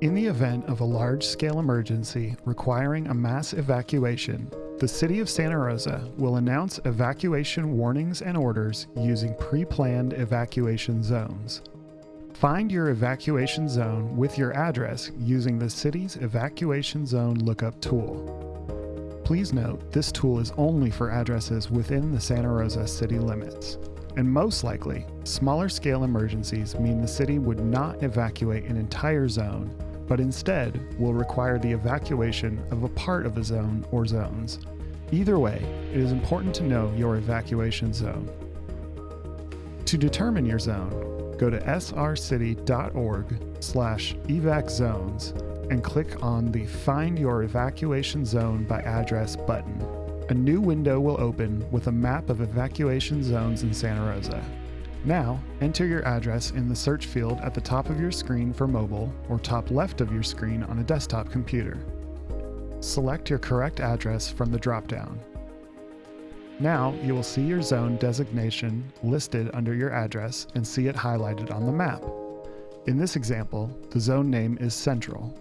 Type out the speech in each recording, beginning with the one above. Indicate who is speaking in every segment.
Speaker 1: In the event of a large scale emergency requiring a mass evacuation, the City of Santa Rosa will announce evacuation warnings and orders using pre planned evacuation zones. Find your evacuation zone with your address using the city's evacuation zone lookup tool. Please note this tool is only for addresses within the Santa Rosa city limits. And most likely, smaller scale emergencies mean the city would not evacuate an entire zone but instead will require the evacuation of a part of a zone or zones. Either way, it is important to know your evacuation zone. To determine your zone, go to srcity.org slash evaczones and click on the Find Your Evacuation Zone by Address button. A new window will open with a map of evacuation zones in Santa Rosa. Now, enter your address in the search field at the top of your screen for mobile or top left of your screen on a desktop computer. Select your correct address from the dropdown. Now, you will see your zone designation listed under your address and see it highlighted on the map. In this example, the zone name is Central.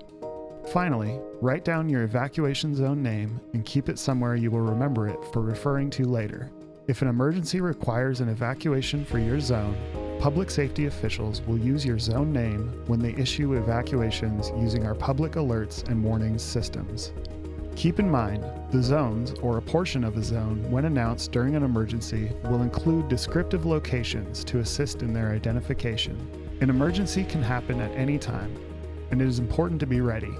Speaker 1: Finally, write down your evacuation zone name and keep it somewhere you will remember it for referring to later. If an emergency requires an evacuation for your zone, public safety officials will use your zone name when they issue evacuations using our public alerts and warnings systems. Keep in mind, the zones, or a portion of a zone, when announced during an emergency, will include descriptive locations to assist in their identification. An emergency can happen at any time, and it is important to be ready.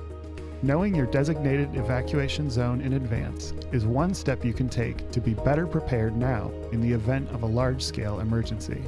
Speaker 1: Knowing your designated evacuation zone in advance is one step you can take to be better prepared now in the event of a large scale emergency.